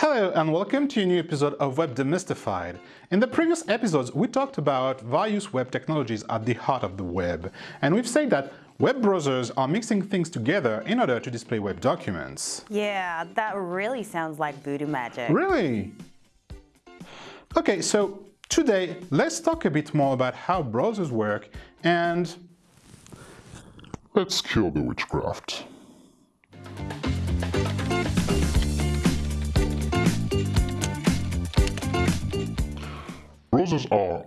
Hello and welcome to a new episode of Web Demystified. In the previous episodes, we talked about various web technologies at the heart of the web, and we've said that web browsers are mixing things together in order to display web documents. Yeah, that really sounds like voodoo magic. Really? Okay, so today let's talk a bit more about how browsers work and let's kill the witchcraft. Browsers are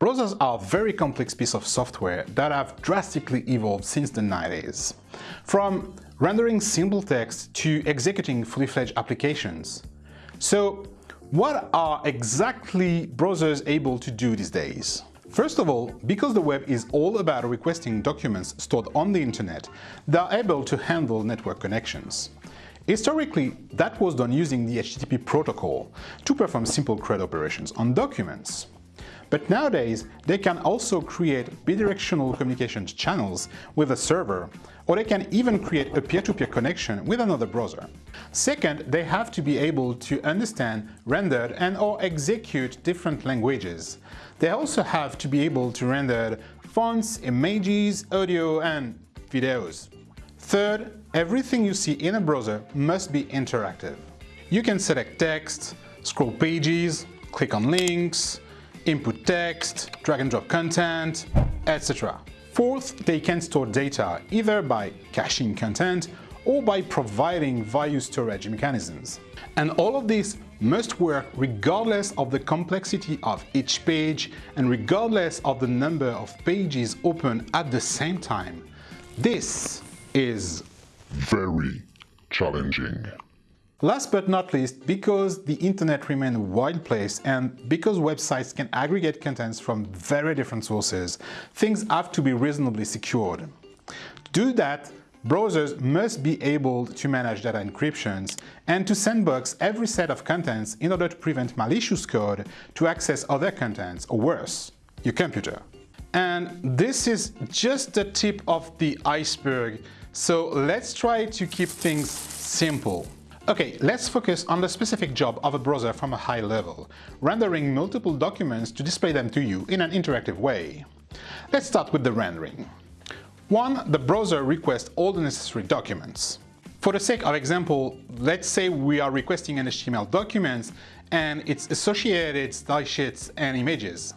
Browsers are very complex piece of software that have drastically evolved since the 90s. From rendering simple text to executing fully-fledged applications. So what are exactly browsers able to do these days? First of all, because the web is all about requesting documents stored on the internet, they are able to handle network connections. Historically, that was done using the HTTP protocol to perform simple CRUD operations on documents. But nowadays, they can also create bidirectional communication channels with a server, or they can even create a peer-to-peer -peer connection with another browser. Second, they have to be able to understand, render and or execute different languages. They also have to be able to render fonts, images, audio and videos. Third, everything you see in a browser must be interactive. You can select text, scroll pages, click on links, input text, drag and drop content, etc. Fourth, they can store data either by caching content or by providing various storage mechanisms. And all of this must work regardless of the complexity of each page and regardless of the number of pages open at the same time. This is very challenging. Last but not least, because the internet remains a wide place and because websites can aggregate contents from very different sources, things have to be reasonably secured. To do that, browsers must be able to manage data encryptions and to sandbox every set of contents in order to prevent malicious code to access other contents or worse, your computer. And this is just the tip of the iceberg, so let's try to keep things simple. Okay, let's focus on the specific job of a browser from a high level, rendering multiple documents to display them to you in an interactive way. Let's start with the rendering. 1. The browser requests all the necessary documents. For the sake of example, let's say we are requesting an HTML document and its associated style sheets and images.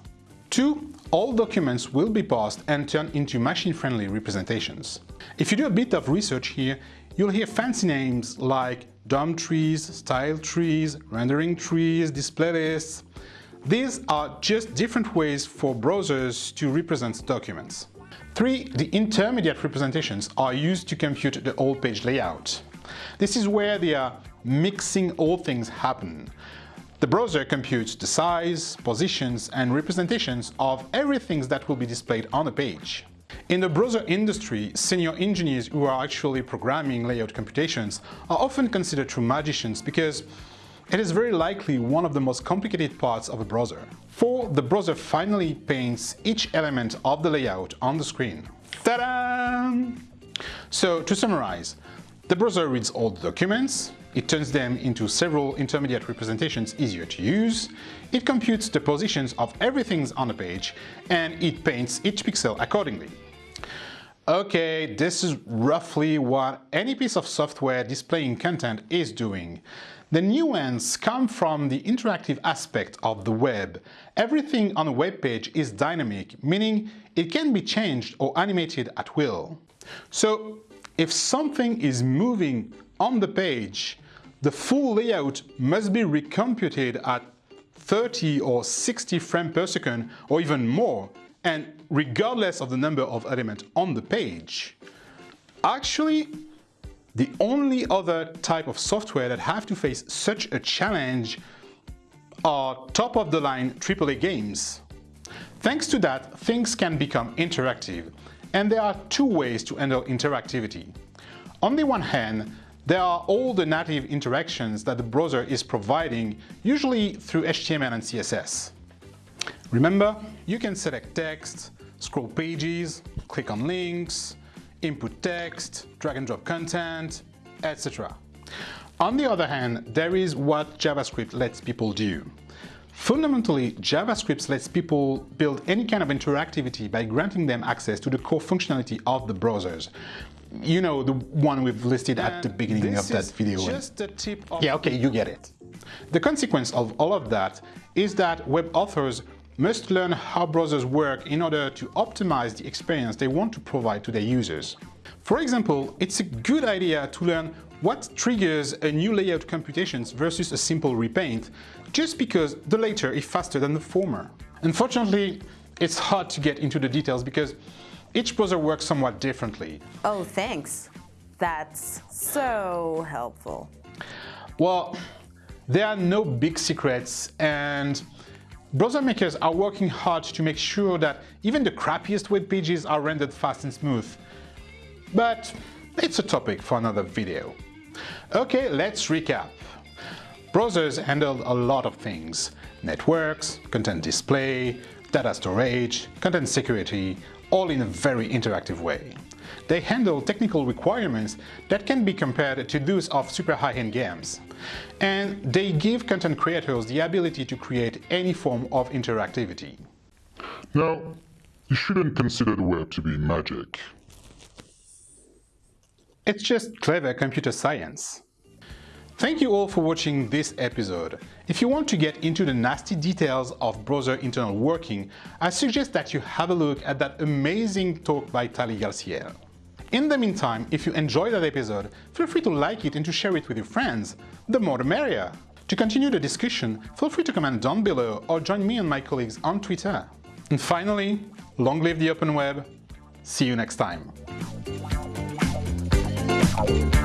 2. All documents will be parsed and turned into machine-friendly representations. If you do a bit of research here, you'll hear fancy names like DOM trees, style trees, rendering trees, display lists. These are just different ways for browsers to represent documents. 3. The intermediate representations are used to compute the whole page layout. This is where the mixing all things happen. The browser computes the size, positions and representations of everything that will be displayed on a page. In the browser industry, senior engineers who are actually programming layout computations are often considered true magicians because it is very likely one of the most complicated parts of a browser. For the browser finally paints each element of the layout on the screen. Ta-da! So to summarize, the browser reads all the documents, it turns them into several intermediate representations easier to use, it computes the positions of everything on the page, and it paints each pixel accordingly. Okay, this is roughly what any piece of software displaying content is doing. The nuance comes from the interactive aspect of the web. Everything on a web page is dynamic, meaning it can be changed or animated at will. So if something is moving on the page, the full layout must be recomputed at 30 or 60 frames per second or even more, and regardless of the number of elements on the page. Actually, the only other type of software that have to face such a challenge are top-of-the-line AAA games. Thanks to that, things can become interactive, and there are two ways to handle interactivity. On the one hand, there are all the native interactions that the browser is providing, usually through HTML and CSS. Remember, you can select text, scroll pages, click on links, input text, drag and drop content, etc. On the other hand, there is what JavaScript lets people do. Fundamentally, JavaScript lets people build any kind of interactivity by granting them access to the core functionality of the browsers. You know, the one we've listed and at the beginning of that video. just the tip of yeah, okay, you get it. The consequence of all of that is that web authors must learn how browsers work in order to optimize the experience they want to provide to their users. For example, it's a good idea to learn what triggers a new layout computations versus a simple repaint, just because the latter is faster than the former. Unfortunately, it's hard to get into the details because each browser works somewhat differently. Oh, thanks. That's so helpful. Well, there are no big secrets and browser makers are working hard to make sure that even the crappiest web pages are rendered fast and smooth. But it's a topic for another video. Okay, let's recap. Browsers handle a lot of things. Networks, content display, data storage, content security, all in a very interactive way. They handle technical requirements that can be compared to those of super high-end games. And they give content creators the ability to create any form of interactivity. Now, you shouldn't consider the web to be magic. It's just clever computer science. Thank you all for watching this episode. If you want to get into the nasty details of browser internal working, I suggest that you have a look at that amazing talk by Tali Garsiel. In the meantime, if you enjoyed that episode, feel free to like it and to share it with your friends. The more the merrier. To continue the discussion, feel free to comment down below or join me and my colleagues on Twitter. And finally, long live the open web. See you next time. You.